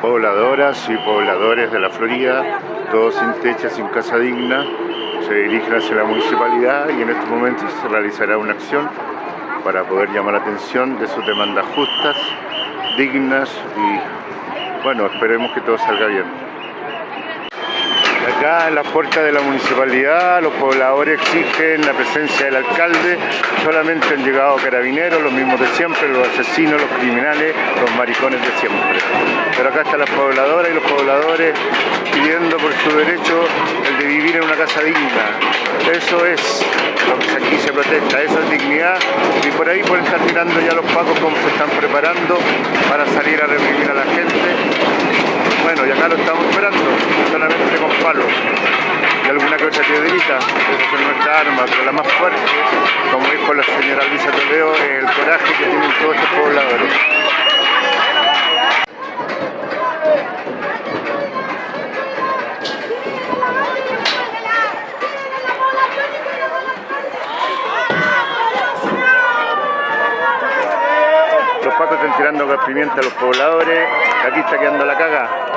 pobladoras y pobladores de la Florida, todos sin techo, sin casa digna, se dirigen hacia la municipalidad y en estos momentos se realizará una acción para poder llamar la atención de sus demandas justas, dignas y bueno, esperemos que todo salga bien. Acá en la puerta de la municipalidad los pobladores exigen la presencia del alcalde, solamente han llegado carabineros, los mismos de siempre, los asesinos, los criminales, los maricones de siempre. Pero acá están las pobladoras y los pobladores pidiendo por su derecho el de vivir en una casa digna. Eso es lo que aquí se protesta, eso es dignidad y por ahí pueden estar mirando ya los pacos como se están preparando para salir a reprimir a la gente bueno, y acá lo estamos esperando, solamente con palos y alguna que otra piedrita, esas son nuestras armas, pero la más fuerte, como dijo la señora Luisa Toledo, es el coraje que tienen todos estos pobladores. Los pacos están tirando pimienta a los pobladores, aquí está quedando la caga.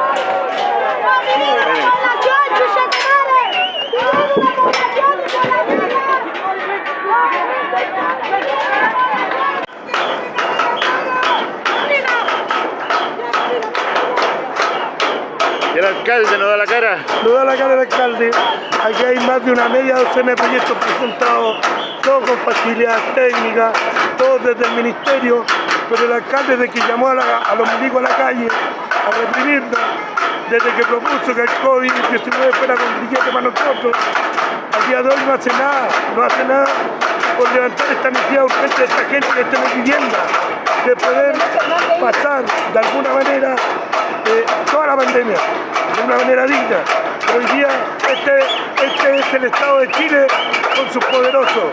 ¿Y el alcalde no da la cara? No da la cara el alcalde. Aquí hay más de una media docena de proyectos presentados, todos con facilidades técnicas, todos desde el ministerio, pero el alcalde desde que llamó a, los milicos a la calle a reprimirnos, desde que propuso que el COVID-19 fuera con grillete para nosotros, al día de hoy no hace nada, no hace nada por levantar esta necesidad urgente de esta gente que está en vivienda, de poder pasar de alguna manera eh, toda la pandemia de una manera digna. Hoy día este, este es el Estado de Chile con sus poderosos.